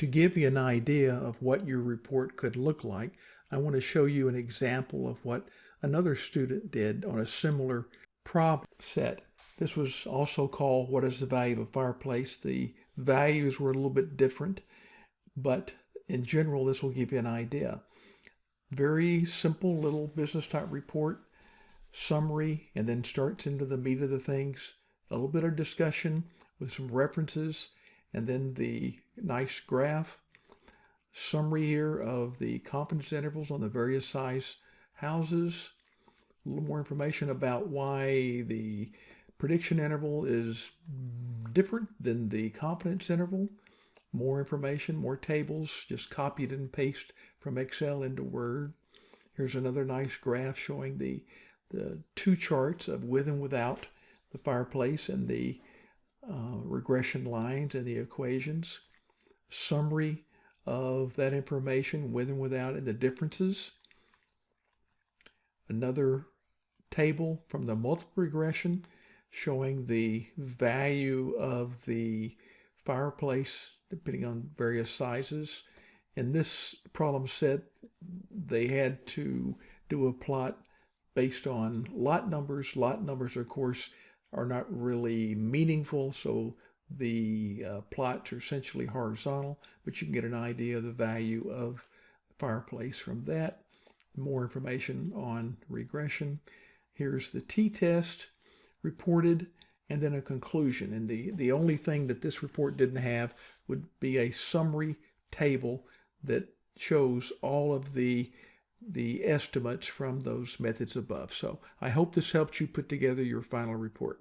To give you an idea of what your report could look like, I want to show you an example of what another student did on a similar problem set. This was also called What is the Value of a Fireplace? The values were a little bit different, but in general, this will give you an idea. Very simple little business type report, summary, and then starts into the meat of the things. A little bit of discussion with some references, and then the nice graph. Summary here of the confidence intervals on the various size houses. A little more information about why the prediction interval is different than the confidence interval. More information, more tables, just copied and paste from Excel into Word. Here's another nice graph showing the, the two charts of with and without the fireplace and the uh, regression lines and the equations. Summary of that information with and without and the differences. Another table from the multiple regression showing the value of the fireplace depending on various sizes. In this problem set, they had to do a plot based on lot numbers. Lot numbers, of course, are not really meaningful, so the uh, plots are essentially horizontal, but you can get an idea of the value of the fireplace from that. More information on regression. Here's the t-test reported and then a conclusion. And the, the only thing that this report didn't have would be a summary table that shows all of the the estimates from those methods above. So I hope this helped you put together your final report.